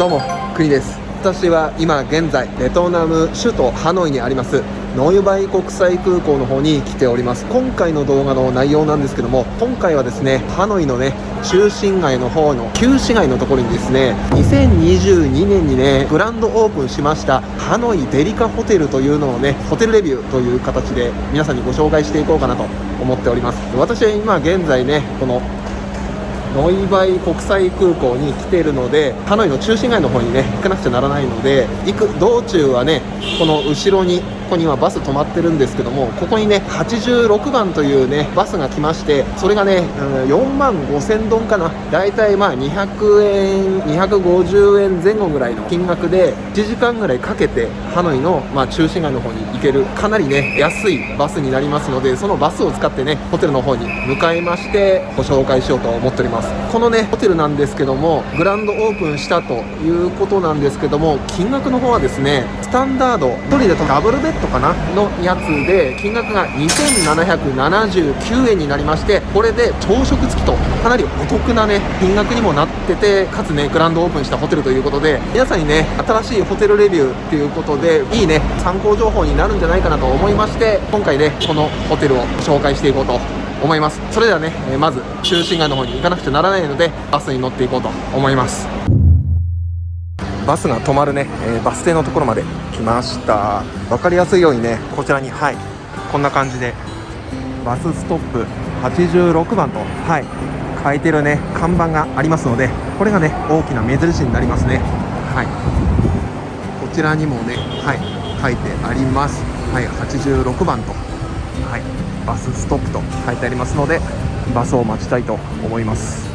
どうも国です。私は今現在ベトナム首都ハノイにありますノイバイ国際空港の方に来ております。今回の動画の内容なんですけども今回はですねハノイのね中心街の方の旧市街のところにですね2022年にねグランドオープンしましたハノイデリカホテルというのをねホテルレビューという形で皆さんにご紹介していこうかなと思っております。私は今現在ねこのノイバイ国際空港に来ているのでハノイの中心街の方にね行かなくちゃならないので行く道中はねこの後ろにここにはバス止まってるんですけどもここにね86番というねバスが来ましてそれがね、うん、4万5000ドンかな。だいたいまあ200円250円前後ぐらいの金額で1時間ぐらいかけてハノイの、まあ、中心街の方に行けるかなりね安いバスになりますのでそのバスを使ってねホテルの方に向かいましてご紹介しようと思っております。このねホテルなんですけどもグランドオープンしたということなんですけども金額の方はですねスタンダード1人だとダブルベッドトかなのやつで金額が2779円になりましてこれで朝食付きとかなりお得なね金額にもなっててかつねグランドオープンしたホテルということで皆さんにね新しいホテルレビューっていうことでいいね参考情報になるんじゃないかなと思いまして今回ねこのホテルを紹介していこうと思います。それではねまず中心街の方に行かなくちゃならないのでバスに乗っていこうと思います。バスが止まるね、えー、バス停のところまで来ました。分かりやすいようにねこちらにはい。こんな感じでバスストップ86番とはい。書いてるね看板がありますのでこれがね大きな目印になりますね。はい。こちらにもねはい。書いてあります。はい86番とはい。バスストップと書いてありますのでバスを待ちたいと思います。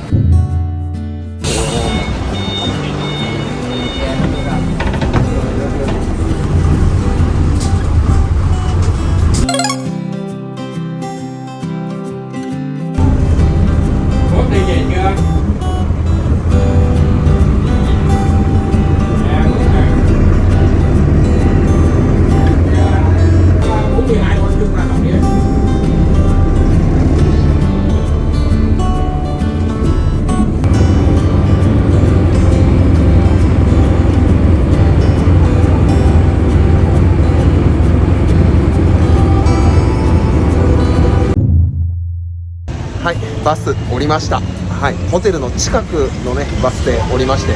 降りました。はい。ホテルの近くのねバス停降りまして。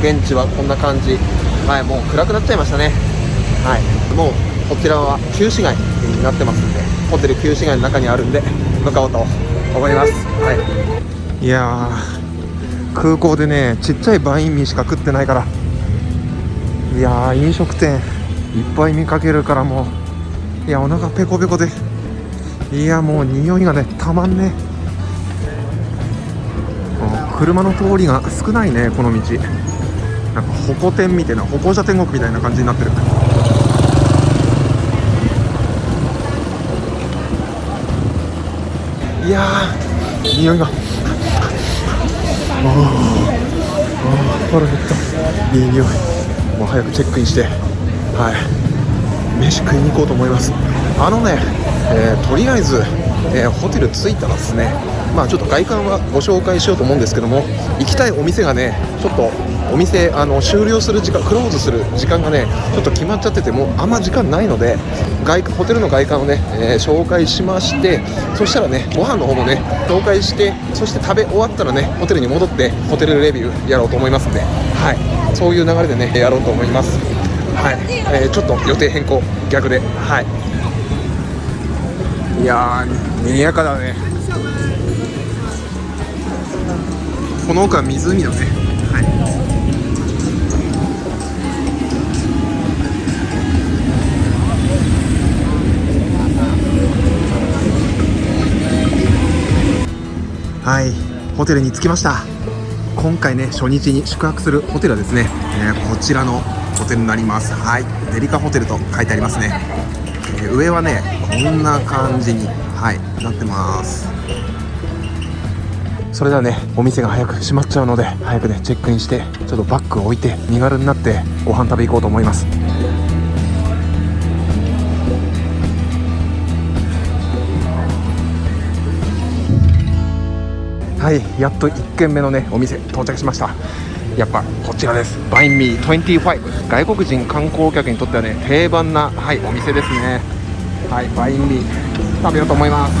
現地はこんな感じ。はいもう暗くなっちゃいましたね。はい。もうこちらは旧市街になってますんでホテル旧市街の中にあるんで向かおうと思います。はい。いや空港でねちっちゃいバインミーしか食ってないから。いや飲食店いっぱい見かけるからもういやお腹ペコペコで。いやもう匂いがねたまんね車の通りが少ないねこの道。なんか歩行天みたいな歩行者天国みたいな感じになってる。いやー匂いが。ああ腹減った。いい匂い。もう早くチェックインして。はい。飯食いに行こうと思います。あのねえー、とりあえず、えー、ホテル着いたらですねまあちょっと外観はご紹介しようと思うんですけども行きたいお店がねちょっとお店あの終了する時間クローズする時間がねちょっと決まっちゃっててもうあんま時間ないので外ホテルの外観をね、えー、紹介しましてそしたらねご飯の方もね紹介してそして食べ終わったらねホテルに戻ってホテルレビューやろうと思いますんではい。そういう流れでねやろうと思います。はい、えー、ちょっと予定変更逆で。はい。いやー賑やかだね。この奥は湖だね。はい。はい。ホテルに着きました。今回ね初日に宿泊するホテルはですね、えー、こちらのホテルになります。はい。デリカホテルと書いてありますねえ上はねこんな感じにはいなってます。それではねお店が早く閉まっちゃうので早くねチェックインしてちょっとバッグを置いて身軽になってご飯食べ行こうと思います。はいやっと1軒目のねお店到着しました。やっぱこちらです。バインミー25外国人観光客にとってはね定番な、はい、お店ですね。はいバインミー。食べようと思います。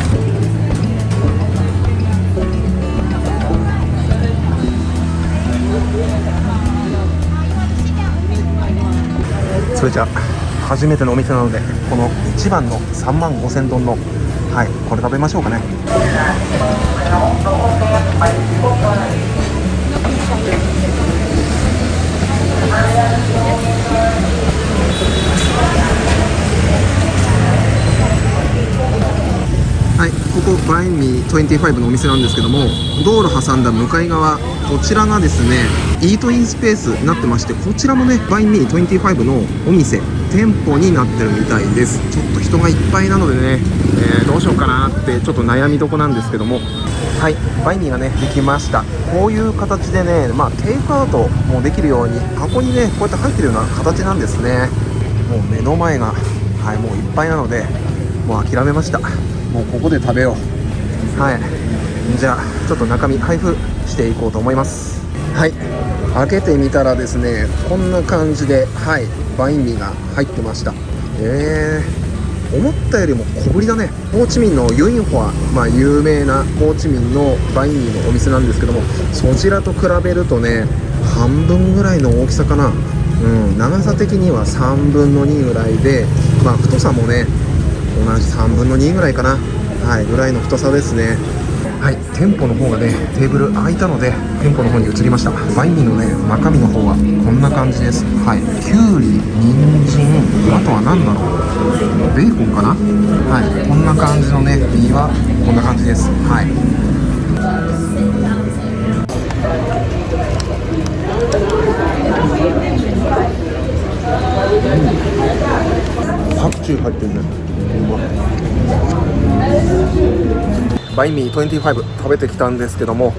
それじゃ初めてのお店なのでこの一番の3万5000丼のはいこれ食べましょうかね。インミー25のお店なんですけども道路挟んだ向かい側こちらがですねイートインスペースになってましてこちらもねバインミー25のお店店舗になってるみたいです。ちょっと人がいっぱいなのでね、えー、どうしようかなってちょっと悩みどこなんですけども。はいバインミーがねできました。こういう形でねまあテイクアウトもできるように箱にねこうやって入ってるような形なんですね。もう目の前がはいもういっぱいなのでもう諦めました。もうここで食べよう。はい。じゃあちょっと中身配布していこうと思います。はい。開けてみたらですねこんな感じではい。バインミーが入ってました。えー、思ったよりも小ぶりだね。ホーチミンのユインホア、まあ、有名なホーチミンのバインミーのお店なんですけどもそちらと比べるとね半分ぐらいの大きさかな。うん、長さ的には3分の2ぐらいで、まあ、太さもね同じ3分の2ぐらいかな。はいぐらいの太さですね。はい店舗の方がねテーブル空いたので店舗の方に移りました。バインミーのね中身の方はこんな感じです。はいきゅうり人参あとは何だろう。ベーコンかな。はいこんな感じのね身はこんな感じです。はい。パクチー入ってるねバイミー25食べてきたんですけども、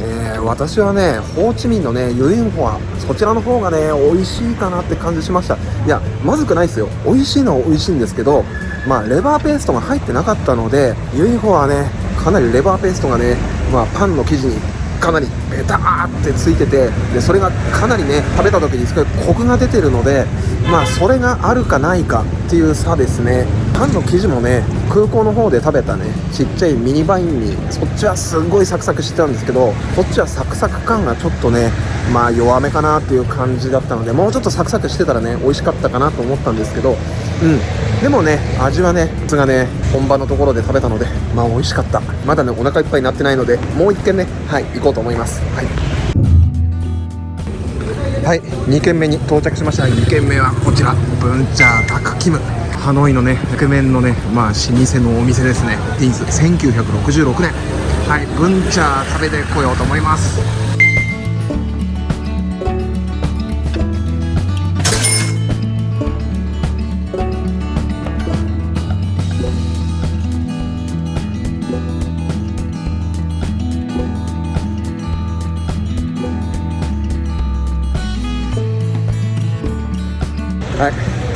えー、私はねホーチミンのねユインホアそちらの方がね美味しいかなって感じしました。いやまずくないですよ。美味しいのは美味しいんですけどまあレバーペーストが入ってなかったのでユインホアはねかなりレバーペーストがね、まあ、パンの生地にかなりベターってついててでそれがかなりね食べた時にすごいコクが出てるのでまあそれがあるかないかっていう差ですね。パンの生地もね空港の方で食べたねちっちゃいミニバインにそっちはすごいサクサクしてたんですけどこっちはサクサク感がちょっとねまあ弱めかなっていう感じだったのでもうちょっとサクサクしてたらね美味しかったかなと思ったんですけどうん。でもね味はねつがね本場のところで食べたのでまあ美味しかった。まだねお腹いっぱいになってないのでもう1軒ねはい行こうと思います。はい。はい2軒目に到着しました。2軒目はこちらブンチャータクキム。ハノイのね覆面のねまあ老舗のお店ですね。ディンズ1966年。はいブンチャー食べてこようと思います。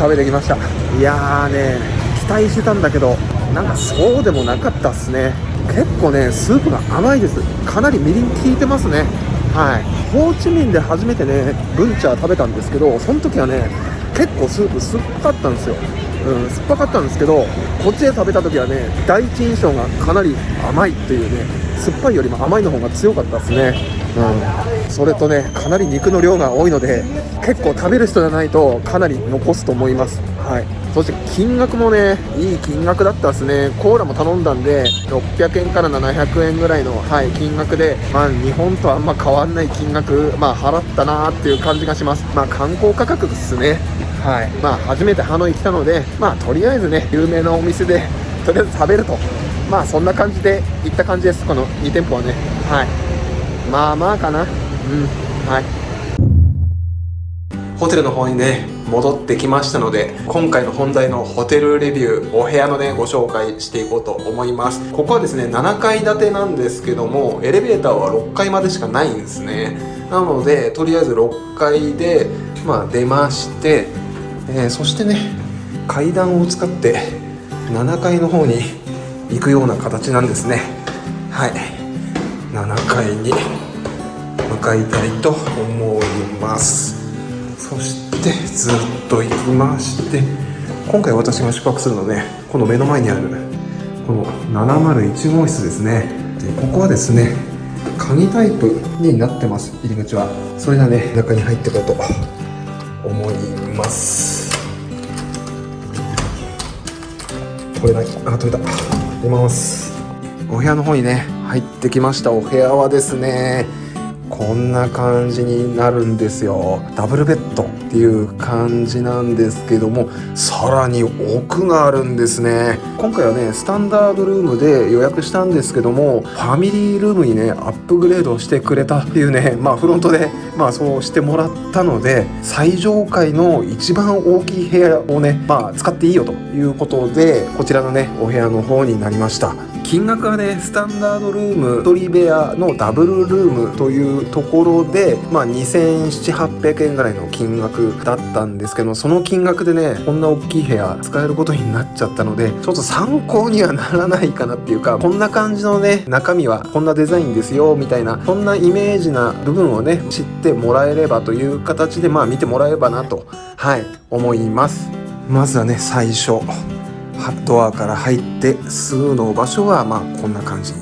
食べてきました。いやーね期待してたんだけどなんかそうでもなかったっすね。結構ねスープが甘いです。かなりみりん効いてますね。はい。ホーチミンで初めてねブンチャー食べたんですけどその時はね結構スープ酸っぱかったんですよ。うん、酸っぱかったんですけどこっちで食べた時はね第一印象がかなり甘いっていうね酸っぱいよりも甘いの方が強かったですね。うん。それとねかなり肉の量が多いので結構食べる人じゃないとかなり残すと思います。はい。そして金額もねいい金額だったですね。コーラも頼んだんで600円から700円ぐらいの、はい、金額で、まあ、日本とあんま変わんない金額、まあ、払ったなーっていう感じがします。まあ観光価格ですね。はい。まあ初めてハノイ来たのでまあとりあえずね有名なお店で とりあえず食べると。まあそんな感じで行った感じです。この2店舗はね。はい。まあまあかな。うん。はい。ホテルの方にね戻ってきましたので今回の本題のホテルレビューお部屋のねご紹介していこうと思います。ここはですね7階建てなんですけどもエレベーターは6階までしかないんですね。なのでとりあえず6階でまあ出ましてえー、そしてね階段を使って7階の方に行くような形なんですね。はい。7階に向かいたいと思います。そしてずっと行きまして今回私が宿泊するのねこの目の前にあるこの701号室ですね。でここはですね鍵タイプになってます入り口は。それではね中に入っていこうと思います。これない。あ取れた。出ます。お部屋の方にね入ってきました。お部屋はですねこんな感じになるんですよ。ダブルベッドっていう感じなんですけどもさらに奥があるんですね。今回はねスタンダードルームで予約したんですけどもファミリールームにねアップグレードしてくれたっていうねまあフロントでまあそうしてもらったので最上階の一番大きい部屋をねまあ使っていいよということでこちらのねお部屋の方になりました。金額はねスタンダードルーム1人部屋のダブルルームというところでまあ2700800円ぐらいの金額だったんですけどその金額でねこんな大きい部屋使えることになっちゃったのでちょっと参考にはならないかなっていうかこんな感じのね中身はこんなデザインですよみたいなそんなイメージな部分をね知ってもらえればという形でまあ見てもらえればなとはい思います。まずはね最初。ドアから入ってすぐの場所はまあこんな感じに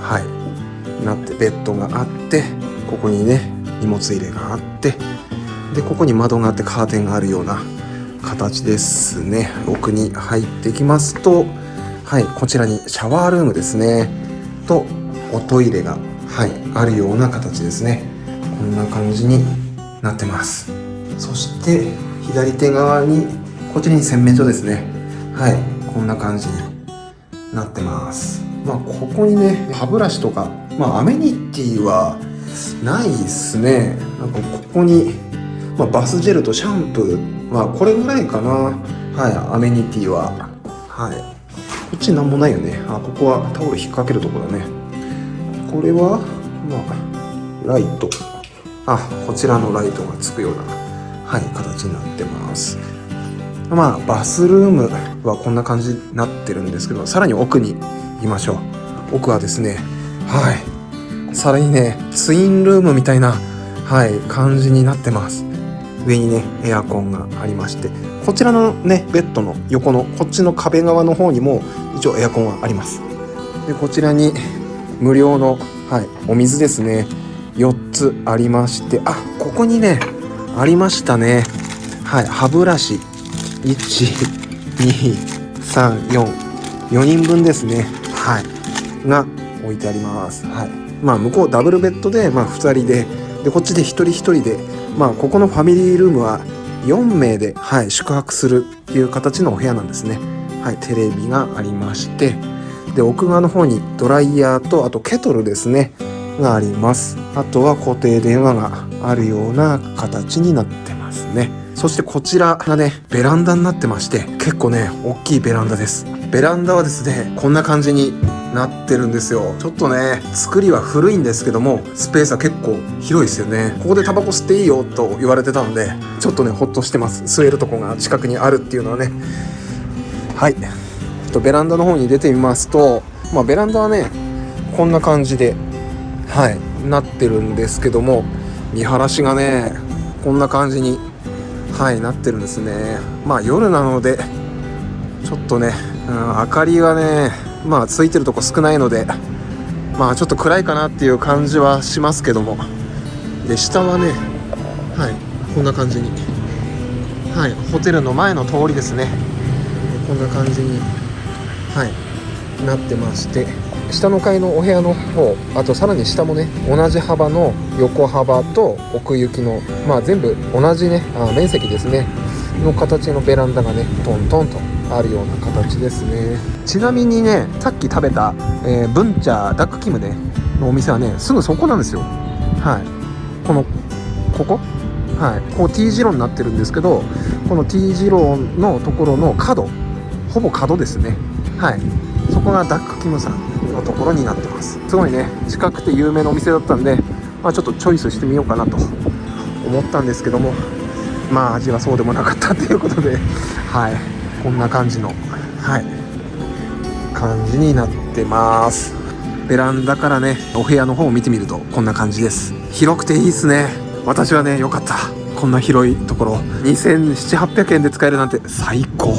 はいなってベッドがあってここにね荷物入れがあってでここに窓があってカーテンがあるような形ですね。奥に入ってきますとはいこちらにシャワールームですね。とおトイレがはいあるような形ですね。こんな感じになってます。そして左手側にこちらに洗面所ですね。はい。こんな感じになってます。まあここにね歯ブラシとかまあアメニティはないっすね。なんかここに、まあ、バスジェルとシャンプー。まあこれぐらいかな。はいアメニティは。はい。こっちなんもないよね。あここはタオル引っ掛けるとこだね。これはまあライト。あこちらのライトがつくようなはい形になってます。まあバスルームはこんな感じになってるんですけどさらに奥に行きましょう。奥はですねはい。さらにねツインルームみたいなはい感じになってます。上にねエアコンがありまして。こちらのねベッドの横のこっちの壁側の方にも一応エアコンはあります。でこちらに無料の、はい、お水ですね。4つありまして。あここにねありましたね。はい歯ブラシ。12344人分ですね。はい。が置いてあります。はい。まあ向こうダブルベッドで、まあ、2人ででこっちで1人1人でまあここのファミリールームは4名で、はい、宿泊するっていう形のお部屋なんですね。はいテレビがありましてで奥側の方にドライヤーとあとケトルですねがあります。あとは固定電話があるような形になってますね。そしてこちらがねベランダになってまして結構ね大きいベランダです。ベランダはですねこんな感じになってるんですよ。ちょっとね作りは古いんですけどもスペースは結構広いですよね。ここでタバコ吸っていいよと言われてたのでちょっとねほっとしてます。吸えるとこが近くにあるっていうのはね。はい。とベランダの方に出てみますとまあベランダはねこんな感じではいなってるんですけども見晴らしがねこんな感じにはいなってるんですね。まあ夜なのでちょっとね、うん、明かりはねまあついてるとこ少ないのでまあちょっと暗いかなっていう感じはしますけども。で下はねはいこんな感じに。はいホテルの前の通りですね。こんな感じにはいなってまして。下の階のお部屋の方あとさらに下もね同じ幅の横幅と奥行きのまあ全部同じねあ面積ですねの形のベランダがねトントンとあるような形ですね。ちなみにねさっき食べた、えー、ブンチャダックキムねのお店はねすぐそこなんですよ。はい。このここ？はい。こう T 字路になってるんですけどこの T 字路のところの角ほぼ角ですね。はい。こがダックキムさんのところになってます。すごいね。近くて有名なお店だったんで、まあ、ちょっとチョイスしてみようかなと思ったんですけどもまあ味はそうでもなかったということではい。こんな感じのはい。感じになってます。ベランダからねお部屋の方を見てみるとこんな感じです。広くていいっすね。私はね良かった。こんな広いところ。2700800円で使えるなんて最高。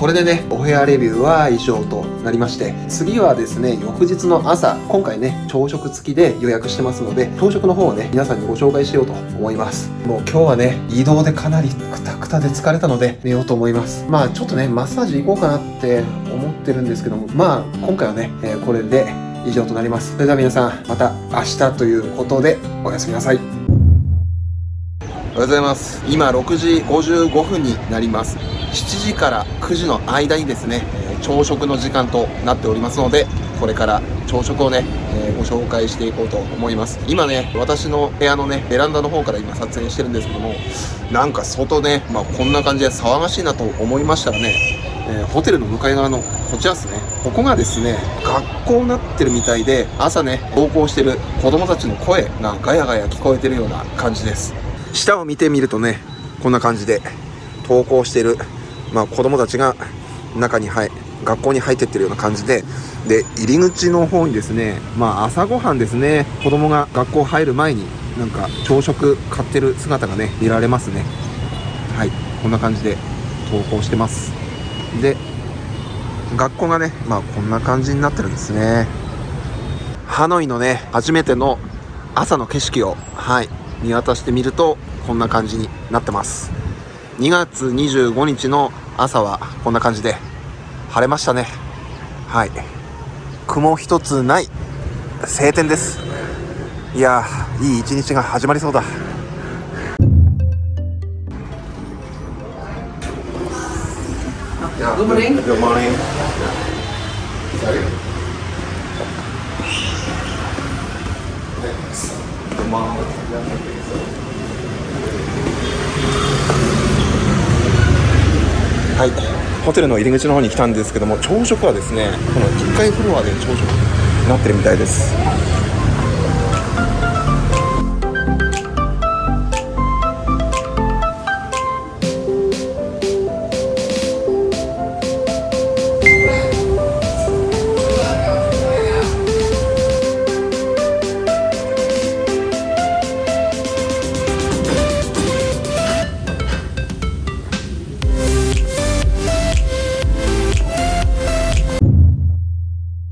これでねお部屋レビューは以上となりまして次はですね翌日の朝今回ね朝食付きで予約してますので朝食の方をね皆さんにご紹介しようと思います。もう今日はね移動でかなりクタクタで疲れたので寝ようと思います。まあちょっとねマッサージ行こうかなって思ってるんですけどもまあ今回はね、えーこれで以上となります。それでは皆さんまた明日ということでおやすみなさい。おはようございます。今6時55分になります。7時から9時の間にですね朝食の時間となっておりますのでこれから朝食をね、えーご紹介していこうと思います。今ね私の部屋のねベランダの方から今撮影してるんですけどもなんか外ね、まあ、こんな感じで騒がしいなと思いましたらね、えーホテルの向かい側のこちらですね。ここがですね学校になってるみたいで朝ね登校してる子供たちの声がガヤガヤ聞こえてるような感じです。下を見てみるとねこんな感じで登校してる、まあ、子供たちが中に入学校に入ってってるような感じでで入り口の方にですねまあ朝ごはんですね子供が学校入る前になんか朝食買ってる姿がね見られますね。はいこんな感じで登校してます。で学校がねまあこんな感じになってるんですね。ハノイのね初めての朝の景色をはい見渡してみるとこんな感じになってます。2月25日の朝はこんな感じで晴れましたね。はい。雲一つない晴天です。いやーいい一日が始まりそうだ。Good morning. Good morning. はい、ホテルの入り口の方に来たんですけども朝食はですねこの1階フロアで朝食になってるみたいです。